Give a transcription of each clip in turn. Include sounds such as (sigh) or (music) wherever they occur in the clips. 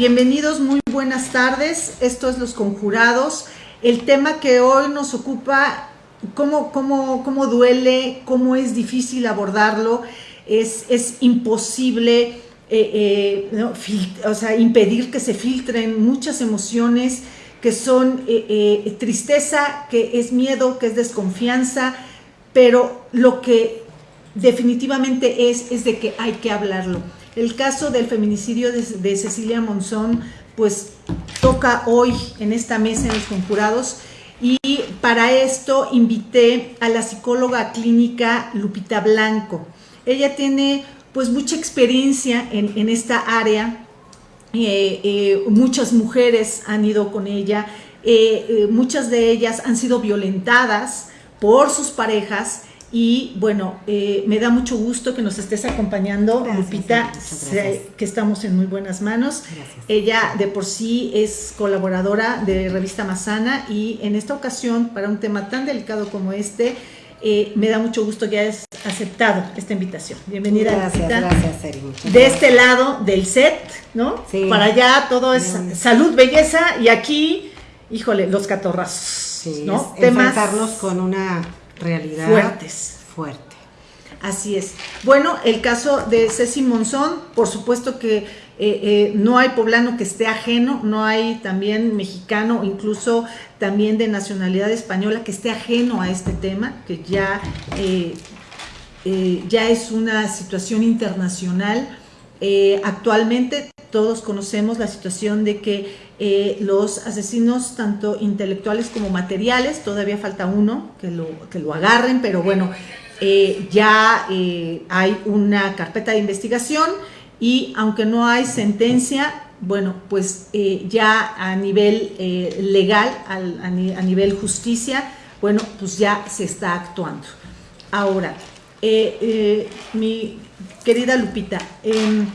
Bienvenidos, muy buenas tardes. Esto es Los Conjurados. El tema que hoy nos ocupa, cómo, cómo, cómo duele, cómo es difícil abordarlo, es, es imposible eh, eh, o sea, impedir que se filtren muchas emociones que son eh, tristeza, que es miedo, que es desconfianza, pero lo que definitivamente es, es de que hay que hablarlo. El caso del feminicidio de, Cecilia Monzón, pues toca hoy en esta mesa en los conjurados. Y para esto invité a la psicóloga clínica Lupita Blanco. Ella tiene pues mucha experiencia en, esta área, eh, eh, muchas mujeres han ido con ella, eh, muchas de ellas han sido violentadas por sus parejas y bueno, eh, me da mucho gusto que nos estés acompañando, Lupita, que estamos en muy buenas manos. Ella de por sí es colaboradora de Revista Mazana y en esta ocasión, para un tema tan delicado como este, eh, me da mucho gusto que hayas aceptado esta invitación. Bienvenida, gracias, Lupita. Gracias, Eri. De este lado del set, ¿no? Sí. Para allá todo es salud, belleza y aquí, híjole, los catorrazos, ¿no? Temas con una realidad fuertes. Fuerte. Así es. Bueno, el caso de Ceci Monzón, por supuesto que eh, eh, no hay poblano que esté ajeno, no hay también mexicano, incluso también de nacionalidad española que esté ajeno a este tema, que ya, eh, ya es una situación internacional. Actualmente todos conocemos la situación de que eh, los asesinos, tanto intelectuales como materiales, todavía falta uno que lo, que lo agarren, pero bueno, eh, ya eh, hay una carpeta de investigación y aunque no hay sentencia, bueno, pues ya a nivel legal, a, nivel justicia, bueno, pues ya se está actuando. Ahora, mi querida Lupita, em,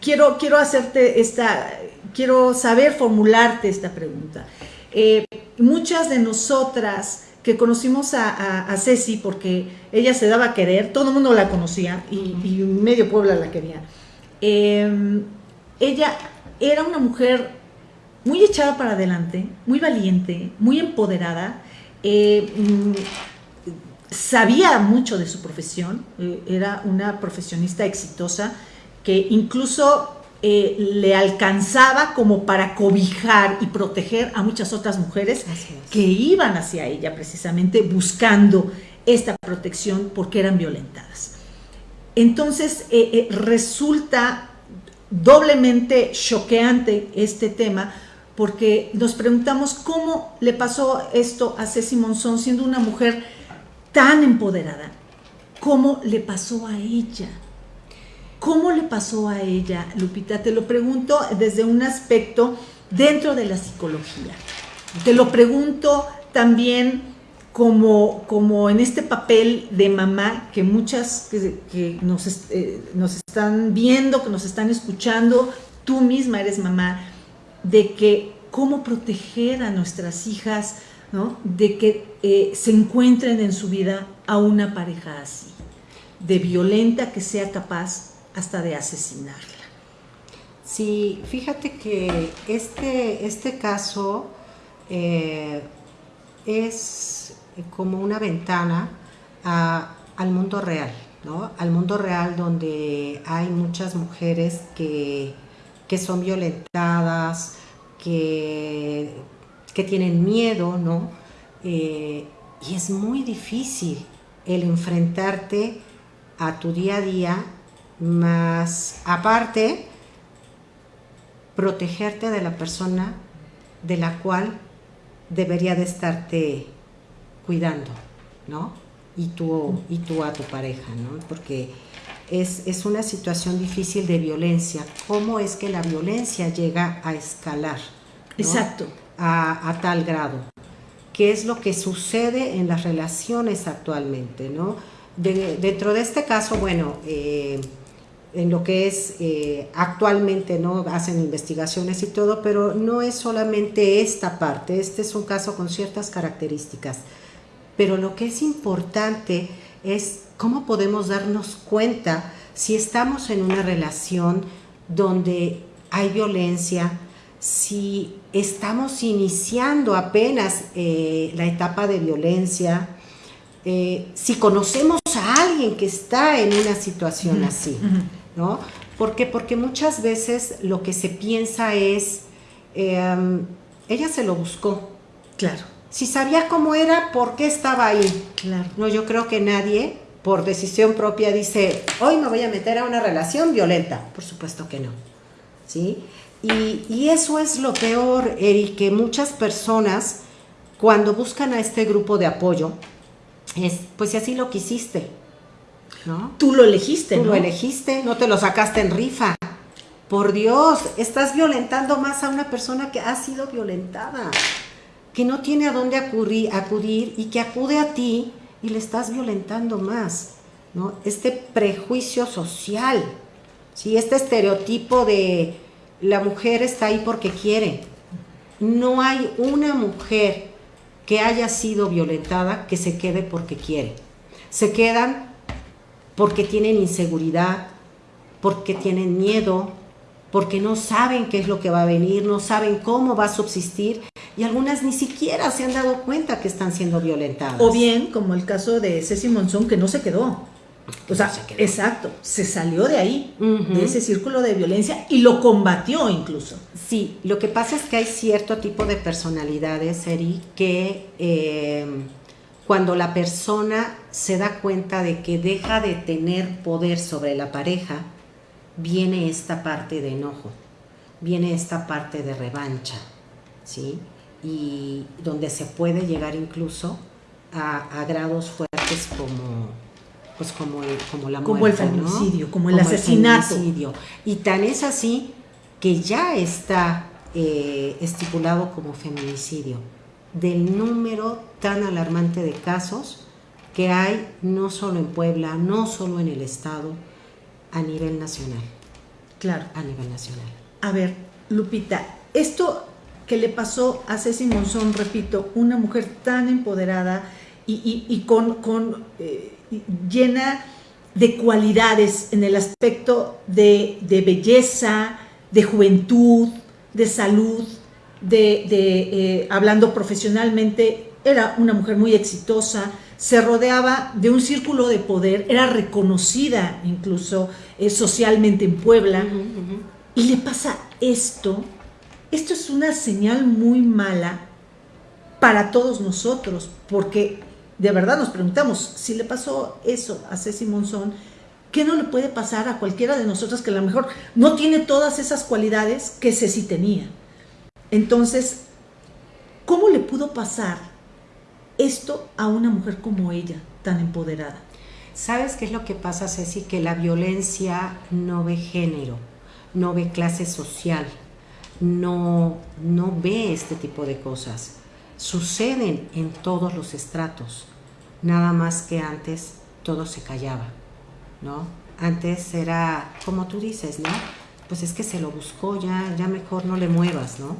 quiero, quiero hacerte esta, quiero saber formularte esta pregunta. Eh, muchas de nosotras que conocimos a, Ceci porque ella se daba a querer, todo el mundo la conocía y, medio Puebla la quería. Em, ella era una mujer muy echada para adelante, muy valiente, muy empoderada, eh, sabía mucho de su profesión, eh, era una profesionista exitosa, que incluso eh, le alcanzaba como para cobijar y proteger a muchas otras mujeres que iban hacia ella precisamente buscando esta protección porque eran violentadas. Entonces eh, eh, resulta doblemente choqueante este tema porque nos preguntamos cómo le pasó esto a Ceci Monzón siendo una mujer tan empoderada, cómo le pasó a ella ¿Cómo le pasó a ella, Lupita? Te lo pregunto desde un aspecto dentro de la psicología. Te lo pregunto también como, como en este papel de mamá que muchas que, nos, eh, nos, están viendo, que nos están escuchando, tú misma eres mamá, de que cómo proteger a nuestras hijas, ¿no? de que eh, se encuentren en su vida a una pareja así, de violenta que sea capaz hasta de asesinarla. Sí, fíjate que este, este caso eh, es como una ventana al mundo real, ¿no? Al mundo real donde hay muchas mujeres que, son violentadas, que, que, tienen miedo, ¿no? Eh, y es muy difícil el enfrentarte a tu día a día más aparte, protegerte de la persona de la cual debería de estarte cuidando, ¿no? Y tú, y tú a tu pareja, ¿no? Porque es, una situación difícil de violencia. ¿Cómo es que la violencia llega a escalar? Exacto. A, tal grado. ¿Qué es lo que sucede en las relaciones actualmente, no? dentro de este caso, bueno, eh, en lo que es eh, actualmente, ¿no? Hacen investigaciones y todo, pero no es solamente esta parte, este es un caso con ciertas características. Pero lo que es importante es cómo podemos darnos cuenta si estamos en una relación donde hay violencia, si estamos iniciando apenas eh, la etapa de violencia, eh, si conocemos a alguien que está en una situación así, ¿no? ¿Por Porque muchas veces lo que se piensa es, em, ella se lo buscó. Claro. Si sabía cómo era, ¿por qué estaba ahí? Claro. No, yo creo que nadie, por decisión propia, dice, hoy me voy a meter a una relación violenta. Por supuesto que no. ¿Sí? Y, y eso es lo peor, Eri, que muchas personas, cuando buscan a este grupo de apoyo, es, pues si así lo quisiste, ¿no? Tú lo elegiste, Tú lo elegiste, no te lo sacaste en rifa. Por Dios, estás violentando más a una persona que ha sido violentada, que no tiene a dónde acudir, acudir y que acude a ti y le estás violentando más, ¿no? Este prejuicio social, ¿sí? Este estereotipo de la mujer está ahí porque quiere. No hay una mujer que haya sido violentada que se quede porque quiere. Se quedan porque tienen inseguridad, porque tienen miedo, porque no saben qué es lo que va a venir, no saben cómo va a subsistir y algunas ni siquiera se han dado cuenta que están siendo violentadas. O bien, como el caso de Ceci Monzón, que no se quedó. O sea, exacto, se salió de ahí, de ese círculo de violencia y lo combatió incluso. Sí, lo que pasa es que hay cierto tipo de personalidades, Eri, que eh, cuando la persona se da cuenta de que deja de tener poder sobre la pareja, viene esta parte de enojo, viene esta parte de revancha, ¿sí? Y donde se puede llegar incluso a grados fuertes como pues como el, como la como el feminicidio, como el asesinato. Y tan es así que ya está eh, estipulado como feminicidio, del número tan alarmante de casos que hay no solo en Puebla, no solo en el Estado, a nivel nacional. Claro. A nivel nacional. A ver, Lupita, esto que le pasó a Ceci Monzón, repito, una mujer tan empoderada y, con, con eh, llena de cualidades en el aspecto de, belleza, de juventud, de salud, de, eh, hablando profesionalmente, era una mujer muy exitosa, se rodeaba de un círculo de poder, era reconocida incluso eh, socialmente en Puebla, y le pasa esto, esto es una señal muy mala para todos nosotros, porque de verdad nos preguntamos, si le pasó eso a Ceci Monzón, ¿qué no le puede pasar a cualquiera de nosotros que a lo mejor no tiene todas esas cualidades que Ceci tenía? Entonces, ¿cómo le pudo pasar esto a una mujer como ella, tan empoderada? ¿Sabes qué es lo que pasa, Ceci? Que la violencia no ve género, no ve clase social, no, no ve este tipo de cosas. Suceden en todos los estratos nada más que antes todo se callaba, ¿no? Antes era, como tú dices, ¿no? Pues es que se lo buscó, ya, ya mejor no le muevas, ¿no?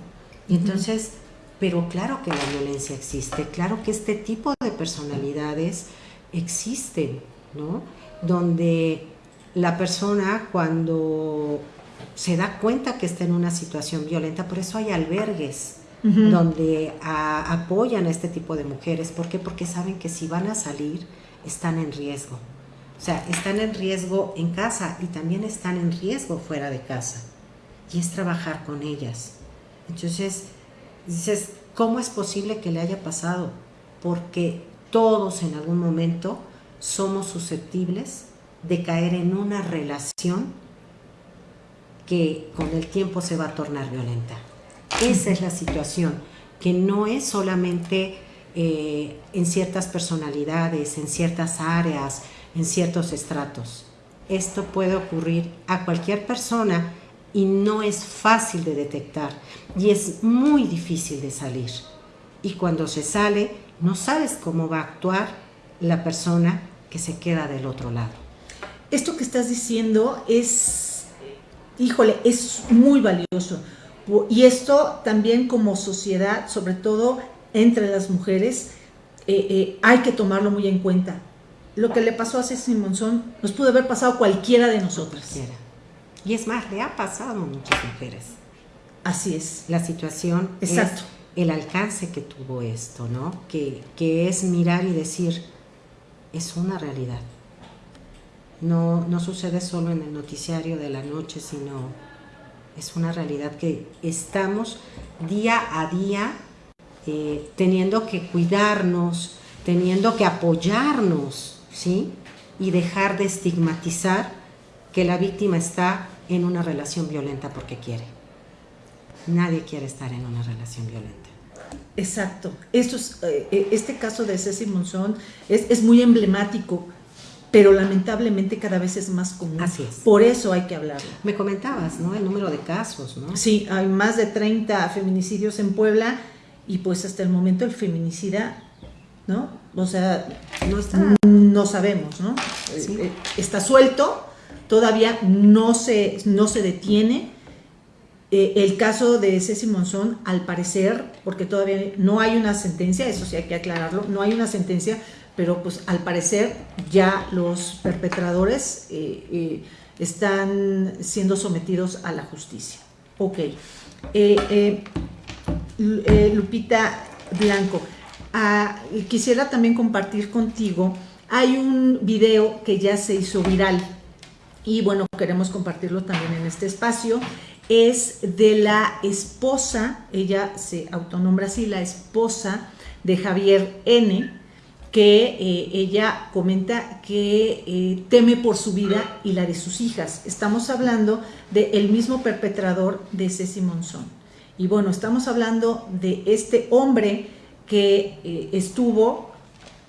Y entonces, pero claro que la violencia existe, claro que este tipo de personalidades existen, ¿no? Donde la persona cuando se da cuenta que está en una situación violenta, por eso hay albergues, donde apoyan a este tipo de mujeres. ¿Por qué? Porque saben que si van a salir, están en riesgo. O sea, están en riesgo en casa y también están en riesgo fuera de casa. Y es trabajar con ellas. Entonces, dices, ¿cómo es posible que le haya pasado? Porque todos en algún momento somos susceptibles de caer en una relación que con el tiempo se va a tornar violenta. Esa es la situación, que no es solamente eh, en ciertas personalidades, en ciertas áreas, en ciertos estratos. Esto puede ocurrir a cualquier persona y no es fácil de detectar y es muy difícil de salir. Y cuando se sale, no sabes cómo va a actuar la persona que se queda del otro lado. Esto que estás diciendo es, híjole, es muy valioso y esto también como sociedad, sobre todo entre las mujeres, eh, eh, hay que tomarlo muy en cuenta. Lo que le pasó a Ceci Monzón nos pudo haber pasado cualquiera de nosotras. Y es más, le ha pasado a muchas mujeres. Así es. La situación Exacto. es el alcance que tuvo esto, ¿no? Que, que es mirar y decir, es una realidad. No, no sucede solo en el noticiario de la noche, sino es una realidad que estamos día a día eh, teniendo que cuidarnos, teniendo que apoyarnos, ¿sí? Y dejar de estigmatizar que la víctima está en una relación violenta porque quiere. Nadie quiere estar en una relación violenta. Exacto. Eh, eh, este caso de Ceci Monzón es, es, muy emblemático, pero lamentablemente cada vez es más común. Así es. Por eso hay que hablarlo. Me comentabas, ¿no? El número de casos, ¿no? Sí, hay más de 30 feminicidios en Puebla y pues hasta el momento el feminicida, ¿no? O sea, no, está, no sabemos, ¿no? Sí. Eh, está suelto, todavía no se, no se detiene. Eh, el caso de Ceci Monzón, al parecer, porque todavía no hay una sentencia, eso sí hay que aclararlo, no hay una sentencia, pero pues al parecer ya los perpetradores eh, eh, están siendo sometidos a la justicia. Ok. Lupita Blanco, ah, quisiera también compartir contigo, hay un video que ya se hizo viral y bueno, queremos compartirlo también en este espacio, es de la esposa, ella se autonombra así, la esposa de Javier N., que eh, ella comenta que eh, teme por su vida y la de sus hijas. Estamos hablando del mismo perpetrador de Ceci Monzón. Y bueno, estamos hablando de este hombre que eh, estuvo,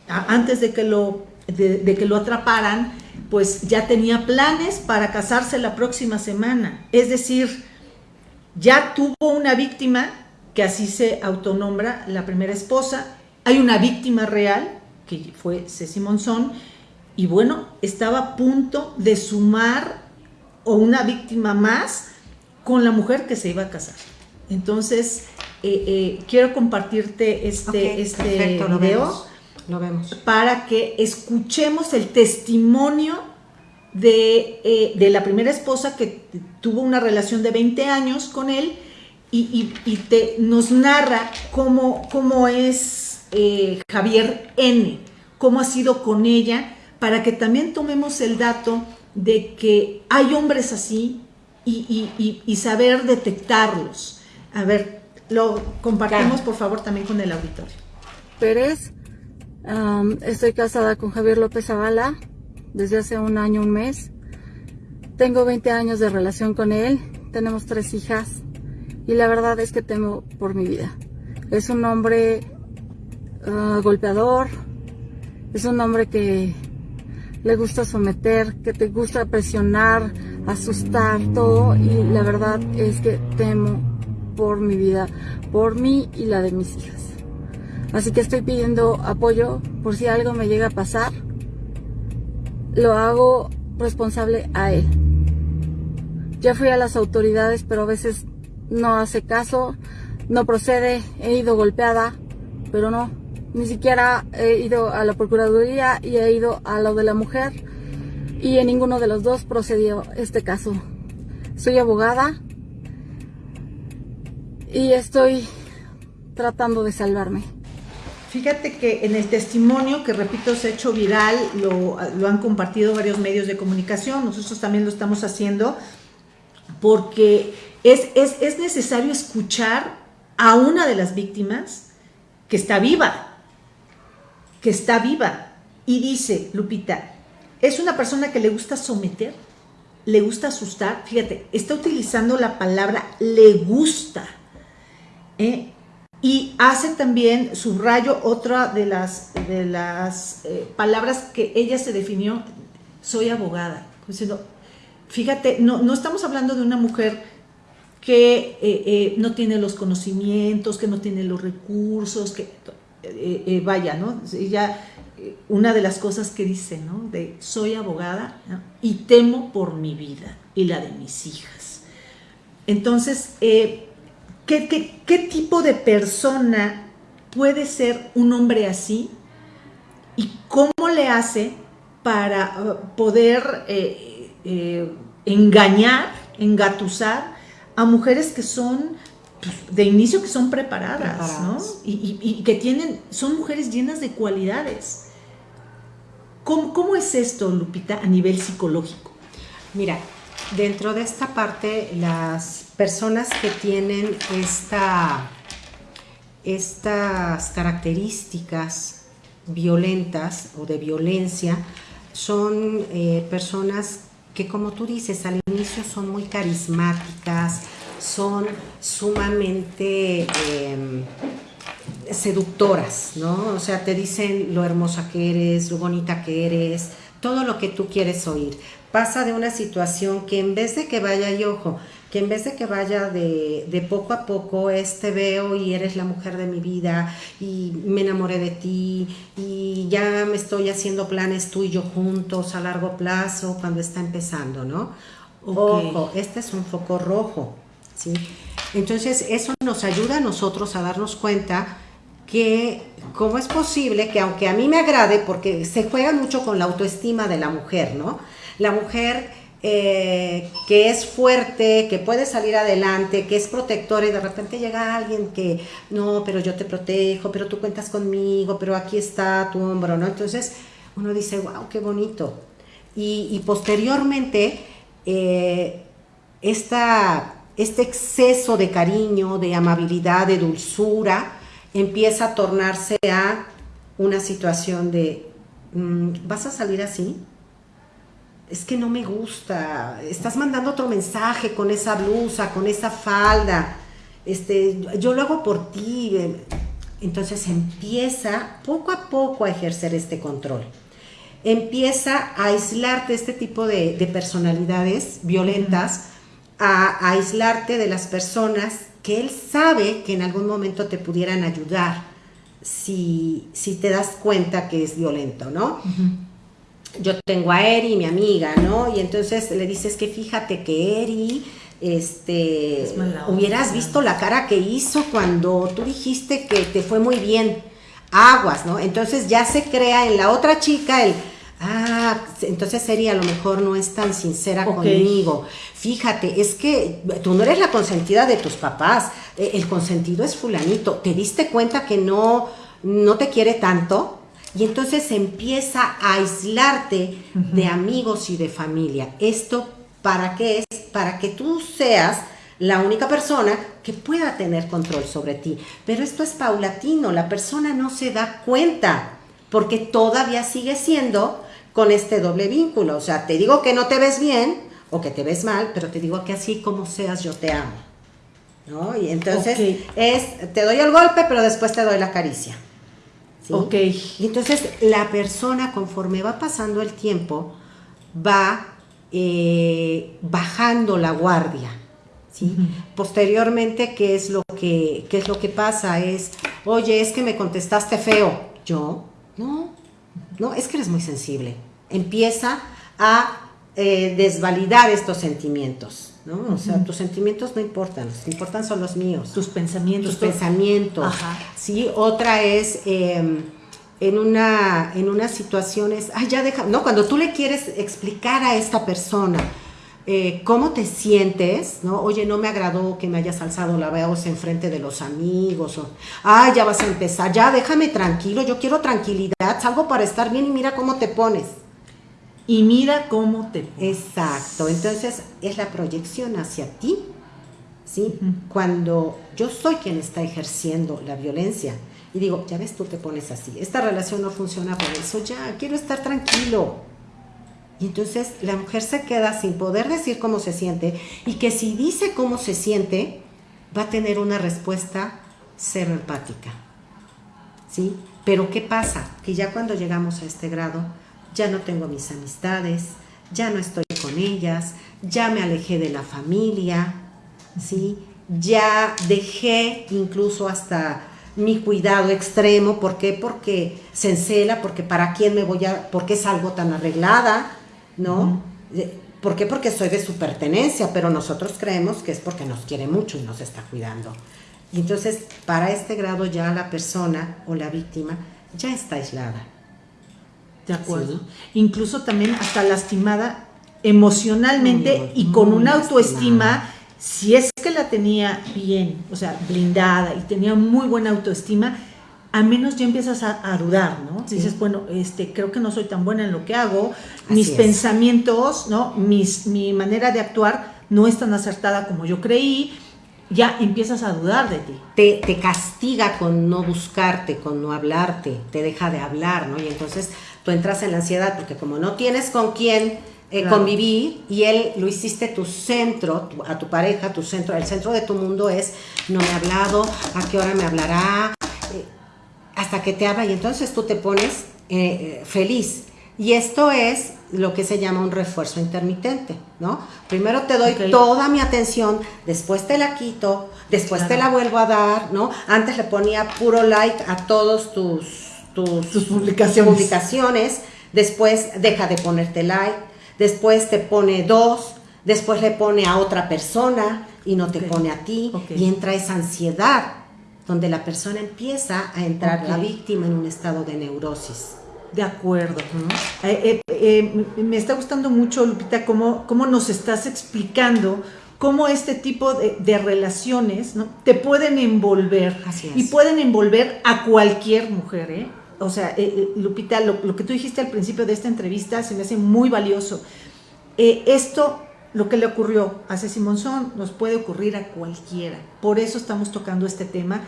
antes de que, lo, de que lo atraparan, pues ya tenía planes para casarse la próxima semana. Es decir, ya tuvo una víctima, que así se autonombra la primera esposa, hay una víctima real, que fue Ceci Monzón, y bueno, estaba a punto de sumar o una víctima más con la mujer que se iba a casar. Entonces, eh, eh, quiero compartirte este, okay, este perfecto, video. Lo vemos, lo vemos. Para que escuchemos el testimonio de, eh, de, la primera esposa que tuvo una relación de 20 años con él y, y, y te, nos narra cómo, cómo es eh, Javier N., cómo ha sido con ella, para que también tomemos el dato de que hay hombres así y, y saber detectarlos. A ver, lo compartimos por favor también con el auditorio. Pérez, um, estoy casada con Javier López Zavala desde hace un año, un mes. Tengo 20 años de relación con él, tenemos tres hijas y la verdad es que temo por mi vida. Es un hombre uh, golpeador, es un hombre que le gusta someter, que te gusta presionar, asustar, todo y la verdad es que temo por mi vida, por mí y la de mis hijas. Así que estoy pidiendo apoyo por si algo me llega a pasar lo hago responsable a él. Ya fui a las autoridades, pero a veces no hace caso, no procede, he ido golpeada, pero no, ni siquiera he ido a la Procuraduría y he ido a lo de la mujer y en ninguno de los dos procedió este caso. Soy abogada y estoy tratando de salvarme. Fíjate que en el testimonio, que repito, se ha hecho viral, lo, lo, han compartido varios medios de comunicación, nosotros también lo estamos haciendo, porque es, es, es necesario escuchar a una de las víctimas que está viva, que está viva, y dice, Lupita, es una persona que le gusta someter, le gusta asustar, fíjate, está utilizando la palabra le gusta, ¿eh? y hace también, subrayo, otra de las, de las eh, palabras que ella se definió, soy abogada. Diciendo, fíjate, no, no estamos hablando de una mujer que eh, no tiene los conocimientos, que no tiene los recursos, que vaya, ¿no? Ella, una de las cosas que dice, ¿no? De soy abogada y temo por mi vida y la de mis hijas. Entonces, ¿Qué, tipo de persona puede ser un hombre así? ¿Y cómo le hace para poder eh, eh, engañar engatusar a mujeres que son de inicio que son preparadas, ¿no? Y, que tienen, son mujeres llenas de cualidades. ¿Cómo, ¿Cómo es esto, Lupita, a nivel psicológico? Mira, dentro de esta parte, las personas que tienen esta, estas características violentas o de violencia son eh, personas que como tú dices al inicio son muy carismáticas, son sumamente em, seductoras, ¿no? O sea, te dicen lo hermosa que eres, lo bonita que eres, todo lo que tú quieres oír. Pasa de una situación que en vez de que vaya, y ojo, que en vez de que vaya de, poco a poco, este veo y eres la mujer de mi vida y me enamoré de ti y ya me estoy haciendo planes tú y yo juntos a largo plazo cuando está empezando, ¿no? Ojo, este es un foco rojo, ¿sí? Entonces eso nos ayuda a nosotros a darnos cuenta que cómo es posible que aunque a mí me agrade, porque se juega mucho con la autoestima de la mujer, ¿no? La mujer eh, que es fuerte, que puede salir adelante, que es protectora y de repente llega alguien que, no, pero yo te protejo, pero tú cuentas conmigo, pero aquí está tu hombro, ¿no? Entonces uno dice, wow, qué bonito. Y, posteriormente, eh, este exceso de cariño, de amabilidad, de dulzura, empieza a tornarse a una situación de, mm, ¿vas a salir así? es que no me gusta, estás mandando otro mensaje con esa blusa, con esa falda, este, yo lo hago por ti. Entonces empieza poco a poco a ejercer este control. Empieza a aislarte este tipo de, personalidades violentas, a, aislarte de las personas que él sabe que en algún momento te pudieran ayudar si, si te das cuenta que es violento, ¿no? yo tengo a Eri, mi amiga, ¿no? Y entonces le dices que fíjate que Eri, este, hubieras visto la cara que hizo cuando tú dijiste que te fue muy bien, aguas, ¿no? Entonces ya se crea en la otra chica el, ah, entonces Eri a lo mejor no es tan sincera conmigo. Fíjate, es que tú no eres la consentida de tus papás, e, el consentido es fulanito, ¿te diste cuenta que no, no te quiere tanto? Y entonces empieza a aislarte de amigos y de familia. ¿Esto para qué es? Para que tú seas la única persona que pueda tener control sobre ti. Pero esto es paulatino, la persona no se da cuenta porque todavía sigue siendo con este doble vínculo. O sea, te digo que no te ves bien o que te ves mal, pero te digo que así como seas yo te amo. ¿No? Y entonces es, te doy el golpe, pero después te doy la caricia. Ok. Y entonces la persona conforme va pasando el tiempo va eh, bajando la guardia. ¿sí? Posteriormente, ¿qué es, lo que, ¿qué es lo que pasa? Es, oye, es que me contestaste feo. Yo, no, no, es que eres muy sensible. Empieza a eh, desvalidar estos sentimientos. ¿no? O sea, tus sentimientos no importan, los que importan son los míos. Tus pensamientos. Tus pensamientos. Sí, otra es em, en una en unas situaciones, ay, ya deja, no, cuando tú le quieres explicar a esta persona eh, cómo te sientes, ¿no? Oye, no me agradó que me hayas alzado la voz en frente de los amigos, o, ay, ya vas a empezar, ya déjame tranquilo, yo quiero tranquilidad, salgo para estar bien y mira cómo te pones y mira cómo te... Exacto, entonces es la proyección hacia ti, ¿sí? Cuando yo soy quien está ejerciendo la violencia y digo, ya ves, tú te pones así, esta relación no funciona por eso, ya, quiero estar tranquilo. Entonces la mujer se queda sin poder decir cómo se siente y que si dice cómo se siente, va a tener una respuesta cero empática. ¿Sí? Pero ¿qué pasa? Que ya cuando llegamos a este grado, ya no tengo mis amistades, ya no estoy con ellas, ya me alejé de la familia, ¿sí? Ya dejé incluso hasta mi cuidado extremo, ¿por qué? Porque se encela, porque para quién me voy a, porque es algo tan arreglada, ¿no? ¿Por qué? Porque soy de su pertenencia, pero nosotros creemos que es porque nos quiere mucho y nos está cuidando. Y entonces, para este grado ya la persona o la víctima ya está aislada. De acuerdo. Incluso también hasta lastimada emocionalmente y con una autoestima, si es que la tenía bien, o sea, blindada y tenía muy buena autoestima, a menos ya empiezas a, dudar, ¿no? Dices, bueno, este, creo que no soy tan buena en lo que hago, mis pensamientos, ¿no? Mis, mi manera de actuar no es tan acertada como yo creí, ya empiezas a dudar de ti. Te, te castiga con no buscarte, con no hablarte, te deja de hablar, ¿no? Y entonces tú entras en la ansiedad porque como no tienes con quién eh, convivir y él lo hiciste tu centro, a tu pareja, tu centro, el centro de tu mundo es, no me ha hablado, a qué hora me hablará, hasta que te habla y entonces tú te pones eh, eh, feliz. Y esto es lo que se llama un refuerzo intermitente, ¿no? Primero te doy toda mi atención, después te la quito, después te la vuelvo a dar, ¿no? Antes le ponía puro like a todos tus, tus, publicaciones. publicaciones, después deja de ponerte like, después te pone dos, después le pone a otra persona y no te pone a ti, y entra esa ansiedad donde la persona empieza a entrar la víctima en un estado de neurosis. De acuerdo. Eh, eh, eh, me está gustando mucho, Lupita, cómo, cómo nos estás explicando cómo este tipo de, relaciones ¿no? te pueden envolver y pueden envolver a cualquier mujer. ¿eh? O sea, Lupita, lo, lo, que tú dijiste al principio de esta entrevista se me hace muy valioso. esto, lo que le ocurrió a Ceci Monzón, nos puede ocurrir a cualquiera. Por eso estamos tocando este tema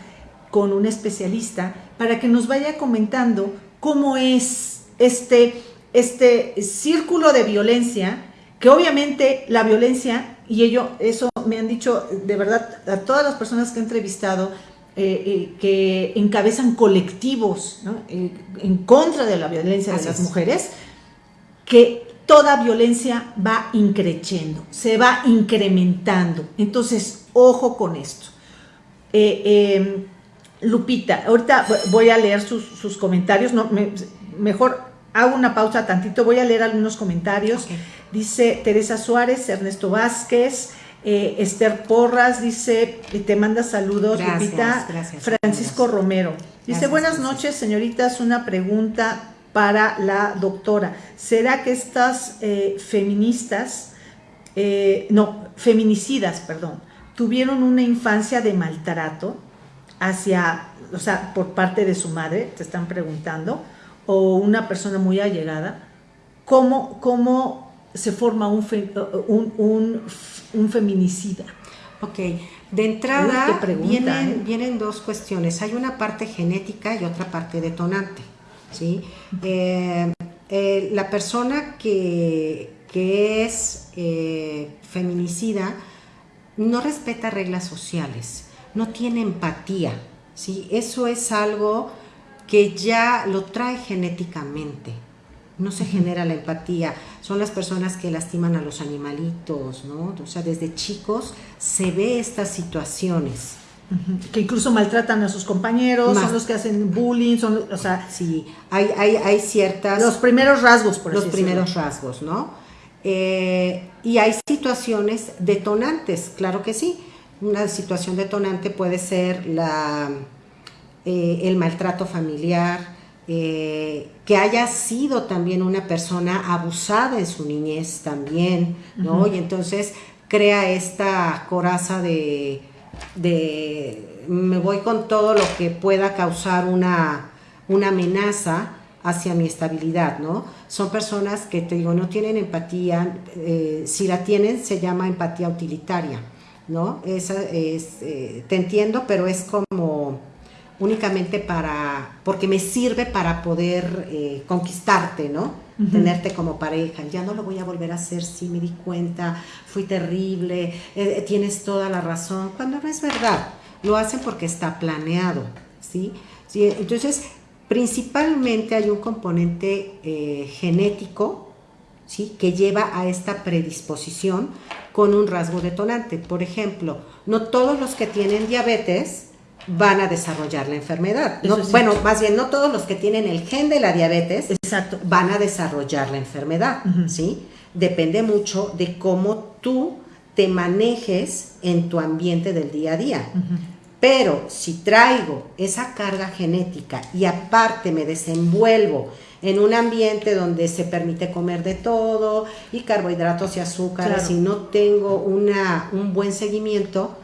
con un especialista para que nos vaya comentando cómo es este, este círculo de violencia, que obviamente la violencia, y ello, eso me han dicho de verdad a todas las personas que he entrevistado, eh, eh, que encabezan colectivos eh, en contra de la violencia de las mujeres, que toda violencia va increciendo, se va incrementando. Entonces, ojo con esto. Lupita, ahorita voy a leer sus, comentarios, no, mejor hago una pausa tantito, voy a leer algunos comentarios. Dice Teresa Suárez, Ernesto Vázquez, eh, Esther Porras, dice, te manda saludos, Lupita. Francisco Romero. Dice, buenas noches, señoritas, una pregunta para la doctora. ¿Será que estas eh, feministas, eh, no, feminicidas, perdón, tuvieron una infancia de maltrato? hacia, o sea, por parte de su madre, te están preguntando, o una persona muy allegada, ¿cómo, cómo se forma un, un, un, feminicida? Ok, de entrada vienen, ¿eh? vienen, dos cuestiones. Hay una parte genética y otra parte detonante. ¿Sí? Eh, eh, la persona que, que es feminicida no respeta reglas sociales no tiene empatía, ¿sí? Eso es algo que ya lo trae genéticamente. No se genera la empatía. Son las personas que lastiman a los animalitos, ¿no? O sea, desde chicos se ve estas situaciones. Que incluso maltratan a sus compañeros, son los que hacen bullying, son, o sea... Sí, hay, hay, hay ciertas... Los primeros rasgos, por Los primeros rasgos, ¿no? Eh, y hay situaciones detonantes, claro que sí. Una situación detonante puede ser la, eh, el maltrato familiar, eh, que haya sido también una persona abusada en su niñez también, ¿no? Y entonces crea esta coraza de, de, me voy con todo lo que pueda causar una, una amenaza hacia mi estabilidad, ¿no? Son personas que, te digo, no tienen empatía, eh, si la tienen se llama empatía utilitaria. ¿no? Esa es, eh, te entiendo, pero es como únicamente para, porque me sirve para poder eh, conquistarte, ¿no? Tenerte como pareja. Ya no lo voy a volver a hacer, sí me di cuenta, fui terrible, eh, tienes toda la razón, cuando no es verdad. Lo hacen porque está planeado, ¿sí? ¿Sí? Entonces, principalmente hay un componente genético, ¿sí? Que lleva a esta predisposición con un rasgo detonante. Por ejemplo, no todos los que tienen diabetes van a desarrollar la enfermedad. bueno, más bien, no todos los que tienen el gen de la diabetes Exacto. van a desarrollar la enfermedad, ¿sí? Depende mucho de cómo tú te manejes en tu ambiente del día a día. Pero si traigo esa carga genética y aparte me desenvuelvo en un ambiente donde se permite comer de todo y carbohidratos y azúcares y no tengo una, un buen seguimiento,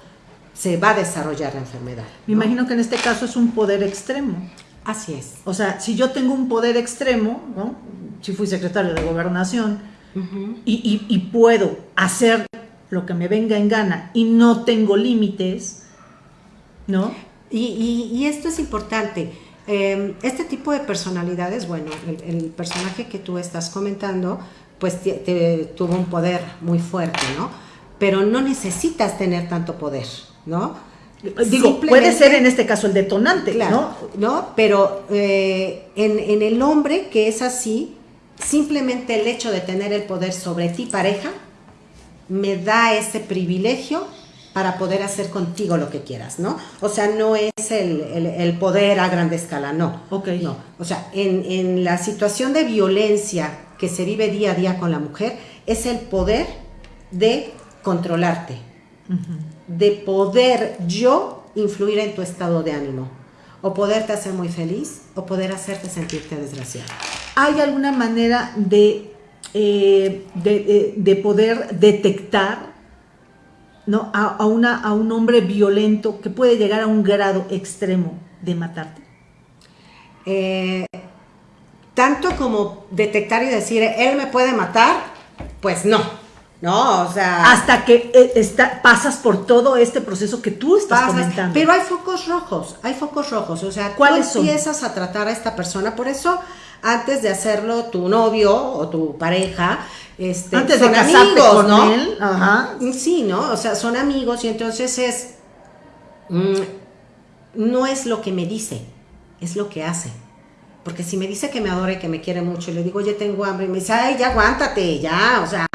se va a desarrollar la enfermedad. Me imagino que en este caso es un poder extremo. Así es. O sea, si yo tengo un poder extremo, ¿no? si fui secretario de gobernación, y, puedo hacer lo que me venga en gana y no tengo límites, ¿no? Y, esto es importante. Em, este tipo de personalidades, bueno, el, personaje que tú estás comentando, pues tuvo un poder muy fuerte, ¿no? Pero no necesitas tener tanto poder, ¿no? Digo, puede ser en este caso el detonante, ¿no? ¿no? Pero eh, en, en, el hombre que es así, simplemente el hecho de tener el poder sobre ti pareja, me da ese privilegio para poder hacer contigo lo que quieras, ¿no? O sea, no es el, poder a gran escala, no. Ok. No. O sea, en, la situación de violencia que se vive día a día con la mujer, es el poder de controlarte, de poder yo influir en tu estado de ánimo, o poderte hacer muy feliz, o poder hacerte sentirte desgraciado. ¿Hay alguna manera de, eh, eh, de, poder detectar ¿no? A, una, a un hombre violento que puede llegar a un grado extremo de matarte? Eh, tanto como detectar y decir, él me puede matar, pues no. No, o sea. Hasta que está, pasas por todo este proceso que tú estás comentando. Pero hay focos rojos, hay focos rojos. O sea, ¿cuáles empiezas a tratar a esta persona. Por eso antes de hacerlo tu novio o tu pareja, este, antes son de amigos, ¿no? Él. Ajá. Sí, ¿no? O sea, son amigos y entonces es mm, no es lo que me dice, es lo que hace. Porque si me dice que me adora y que me quiere mucho y le digo, oye, tengo hambre, y me dice, ay, ya aguántate, ya, o sea,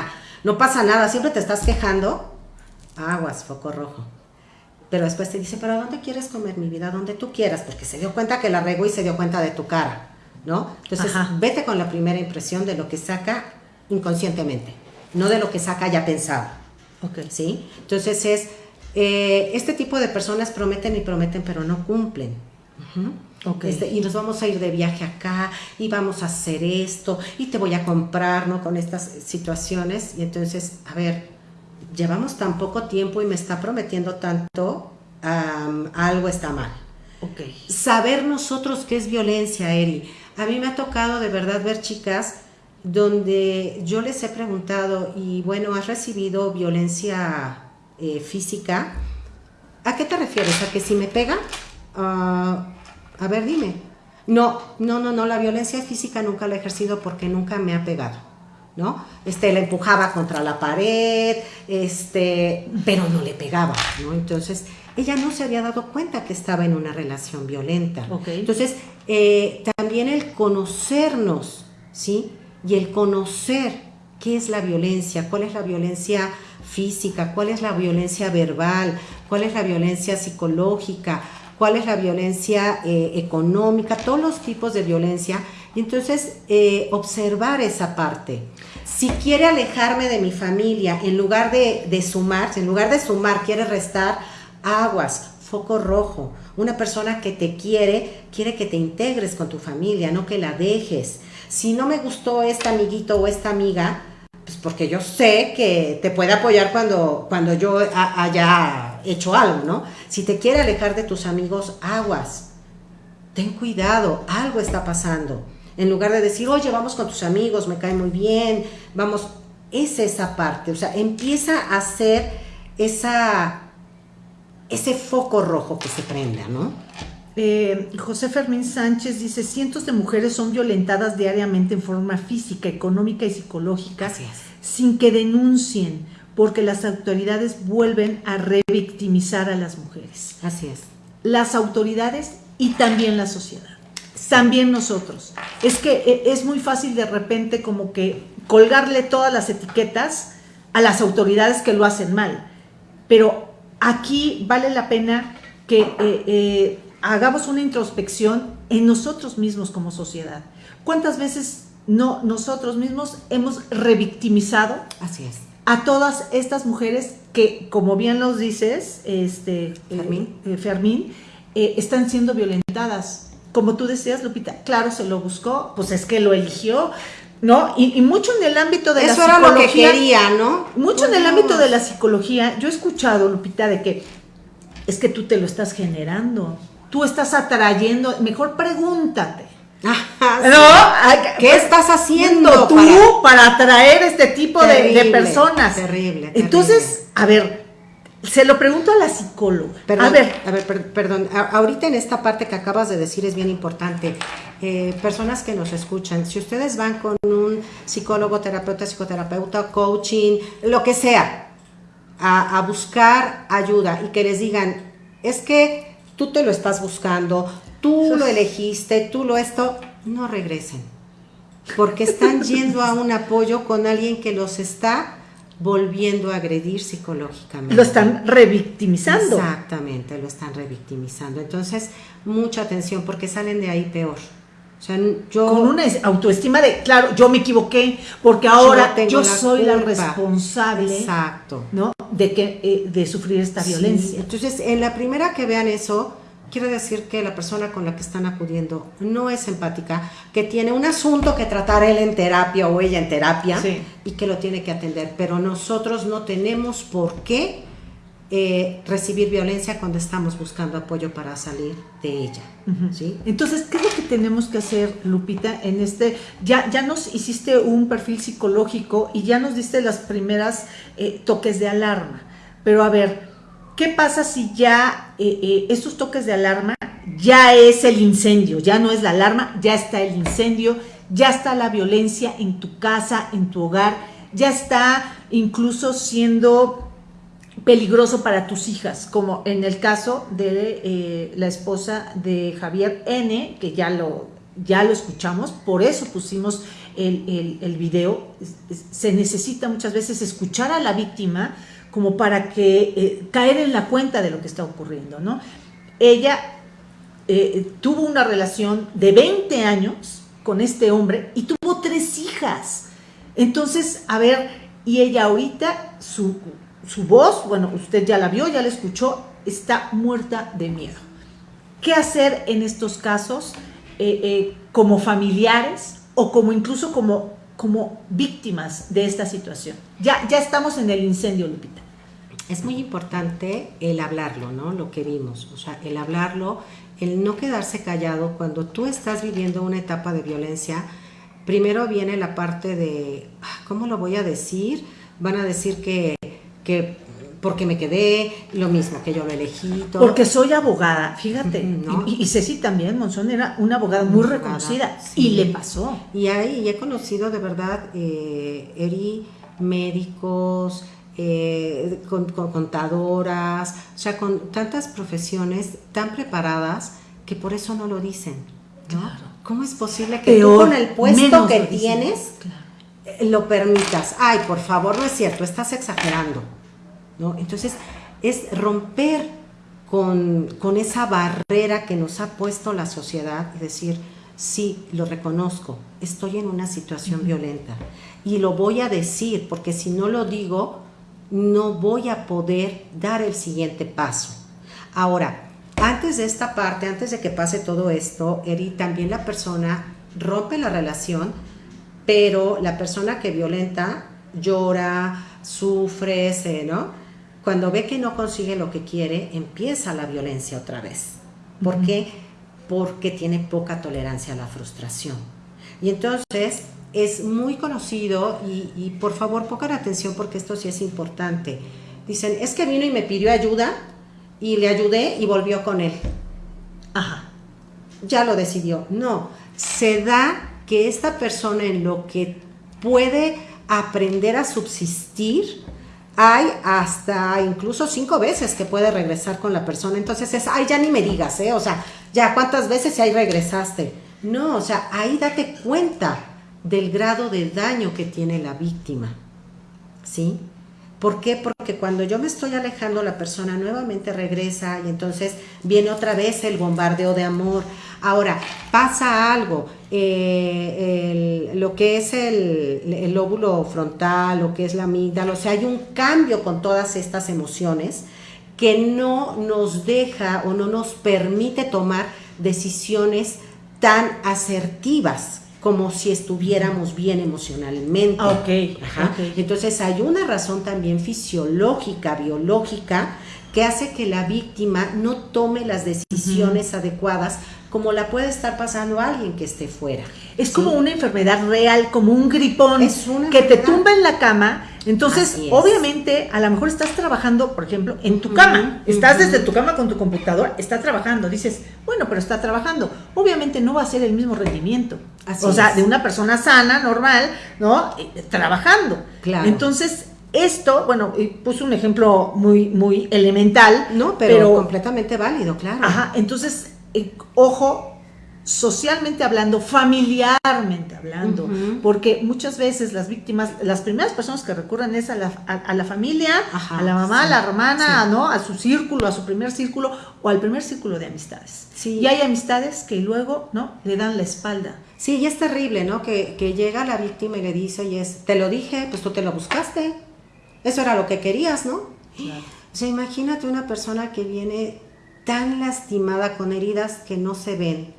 no pasa nada, siempre te estás quejando, aguas, foco rojo. Pero después te dice, pero ¿a dónde quieres comer mi vida? Donde tú quieras, porque se dio cuenta que la rego y se dio cuenta de tu cara. ¿no? Entonces, vete con la primera impresión de lo que saca inconscientemente, no de lo que saca ya pensado. Okay. ¿Sí? Entonces es, eh, este tipo de personas prometen y prometen, pero no cumplen. Este, y nos vamos a ir de viaje acá y vamos a hacer esto y te voy a comprar, ¿no? Con estas situaciones. Y entonces, a ver, llevamos tan poco tiempo y me está prometiendo tanto, algo está mal. Okay. Saber nosotros qué es violencia, Eri. A mí me ha tocado de verdad ver chicas donde yo les he preguntado, y bueno, ¿has recibido violencia eh, física? ¿A qué te refieres? ¿A que si me pega? Ah, a ver, dime. No, no, no, no, la violencia física nunca la he ejercido porque nunca me ha pegado, ¿no? Este, la empujaba contra la pared, este, pero no le pegaba, ¿no? Entonces, ella no se había dado cuenta que estaba en una relación violenta. Entonces, eh, también el conocernos, ¿sí? Y el conocer qué es la violencia, cuál es la violencia física, cuál es la violencia verbal, cuál es la violencia psicológica, cuál es la violencia eh, económica, todos los tipos de violencia. Y entonces, eh, observar esa parte. Si quiere alejarme de mi familia, en lugar de, de sumar, en lugar de sumar, quiere restar, aguas, foco rojo. Una persona que te quiere, quiere que te integres con tu familia, no que la dejes. Si no me gustó este amiguito o esta amiga, pues porque yo sé que te puede apoyar cuando, cuando yo haya hecho algo, ¿no? Si te quiere alejar de tus amigos, aguas. Ten cuidado, algo está pasando. En lugar de decir, oye, vamos con tus amigos, me cae muy bien, vamos, es esa parte. O sea, empieza a hacer esa ese foco rojo que se prenda, ¿no? Eh, José Fermín Sánchez dice, cientos de mujeres son violentadas diariamente en forma física, económica y psicológica sin que denuncien, porque las autoridades vuelven a revictimizar a las mujeres. Así es. Las autoridades y también la sociedad. También nosotros. Es que eh, es muy fácil de repente como que colgarle todas las etiquetas a las autoridades que lo hacen mal. Pero aquí vale la pena que eh, eh, hagamos una introspección en nosotros mismos como sociedad. ¿Cuántas veces no nosotros mismos hemos revictimizado Así es. a todas estas mujeres que, como bien nos dices, este, Fermín, eh, Fermín eh, están siendo violentadas. Como tú decías, Lupita, claro, se lo buscó, pues es que lo eligió, ¿no? Y, mucho en el ámbito de la psicología. Eso era lo que quería, ¿no? Mucho en el ámbito de la psicología. Yo he escuchado, Lupita, de que es que tú te lo estás generando. Tú estás atrayendo. Mejor pregúntate. ¿No? ¿Qué pues, estás haciendo tú para, atraer este tipo de, personas? Terrible, Entonces, a ver, se lo pregunto a la psicóloga. a ver, a ver, perdón. ahorita en esta parte que acabas de decir es bien importante. Eh, personas que nos escuchan, si ustedes van con un psicólogo, terapeuta, psicoterapeuta, coaching, lo que sea, a, a buscar ayuda y que les digan, es que tú te lo estás buscando, tú lo elegiste, tú lo esto, no regresen. Porque están (laughs) yendo a un apoyo con alguien que los está volviendo a agredir psicológicamente. Lo están revictimizando. Exactamente, lo están revictimizando. Entonces, mucha atención porque salen de ahí peor. O sea, yo, Con una autoestima de, claro, yo me equivoqué, porque ahora yo, soy la responsable Exacto. ¿no? De, que, eh, de sufrir esta violencia. Entonces, en la primera que vean eso, quiere decir que la persona con la que están acudiendo no es empática, que tiene un asunto que tratar él en terapia o ella en terapia y que lo tiene que atender. Pero nosotros no tenemos por qué eh, recibir violencia cuando estamos buscando apoyo para salir de ella. ¿sí? Entonces, ¿qué es lo que tenemos que hacer, Lupita, en este? Ya, ya nos hiciste un perfil psicológico y ya nos diste las primeras eh, toques de alarma. Pero a ver, ¿Qué pasa si ya eh, eh, estos toques de alarma ya es el incendio, ya no es la alarma, ya está el incendio, ya está la violencia en tu casa, en tu hogar, ya está incluso siendo peligroso para tus hijas, como en el caso de eh, la esposa de Javier N, que ya lo, ya lo escuchamos, por eso pusimos el, el video. Se necesita muchas veces escuchar a la víctima como para que eh, caer en la cuenta de lo que está ocurriendo, ¿no? Ella eh, tuvo una relación de 20 años con este hombre y tuvo tres hijas. Entonces, a ver, y ella ahorita, su, voz, bueno, usted ya la vio, ya la escuchó, está muerta de miedo. ¿Qué hacer en estos casos eh, como familiares o como incluso como, como víctimas de esta situación? Ya, ya estamos en el incendio, Lupita es muy importante el hablarlo, ¿no? Lo que vimos, o sea, el hablarlo, el no quedarse callado cuando tú estás viviendo una etapa de violencia. Primero viene la parte de, ah, ¿cómo lo voy a decir? Van a decir que, que porque me quedé, lo mismo, que yo lo elegí. Porque soy abogada, fíjate. Y, Ceci también, Monzón era una abogada muy, reconocida y le pasó. Y ahí he conocido de verdad, eh, Eri, médicos, eh, con, contadoras, o sea, con tantas profesiones tan preparadas que por eso no lo dicen. ¿Cómo es posible que tú con el puesto que tienes eh, lo permitas? Ay, por favor, no es cierto, estás exagerando. ¿No? Entonces, es romper con, con esa barrera que nos ha puesto la sociedad y decir, sí, lo reconozco, estoy en una situación violenta y lo voy a decir, porque si no lo digo, no voy a poder dar el siguiente paso. Ahora, antes de esta parte, antes de que pase todo esto, Eri, también la persona rompe la relación, pero la persona que violenta llora, sufre, ¿no? Cuando ve que no consigue lo que quiere, empieza la violencia otra vez. ¿Por qué? Porque tiene poca tolerancia a la frustración. Y entonces es muy conocido y, por favor pongan atención porque esto sí es importante. Dicen, es que vino y me pidió ayuda y le ayudé y volvió con él. Ajá. Ya lo decidió. No, se da que esta persona en lo que puede aprender a subsistir, hay hasta incluso cinco veces que puede regresar con la persona. Entonces es, ay, ya ni me digas, ¿eh? O sea, ya cuántas veces ahí regresaste. No, o sea, ahí date cuenta del grado de daño que tiene la víctima. ¿Sí? ¿Por qué? Porque cuando yo me estoy alejando, la persona nuevamente regresa y entonces viene otra vez el bombardeo de amor. Ahora, pasa algo, eh, lo que es el, el, lóbulo frontal, lo que es la amígdala, o sea, hay un cambio con todas estas emociones que no nos deja o no nos permite tomar decisiones tan asertivas como si estuviéramos bien emocionalmente. Ah, okay, Entonces hay una razón también fisiológica, biológica, que hace que la víctima no tome las decisiones adecuadas como la puede estar pasando alguien que esté fuera. Es como una enfermedad real, como un gripón que te tumba en la cama. Entonces, obviamente, a lo mejor estás trabajando, por ejemplo, en tu cama. Estás desde tu cama con tu computadora, está trabajando. Dices, bueno, pero está trabajando. Obviamente no va a ser el mismo rendimiento. o sea, de una persona sana, normal, ¿no? Eh, trabajando. Claro. Entonces, esto, bueno, puse un ejemplo muy, muy elemental. No, pero, completamente válido, claro. Ajá, entonces, eh, ojo, socialmente hablando, familiarmente hablando, porque muchas veces las víctimas, las primeras personas que recurren es a la, a, la familia, a la mamá, a la hermana, ¿no? A su círculo, a su primer círculo o al primer círculo de amistades. Sí. Y hay amistades que luego, ¿no? Le dan la espalda. Sí, y es terrible, ¿no? Que, que llega la víctima y le dice, y es, te lo dije, pues tú te lo buscaste. Eso era lo que querías, ¿no? O sea, imagínate una persona que viene tan lastimada con heridas que no se ven,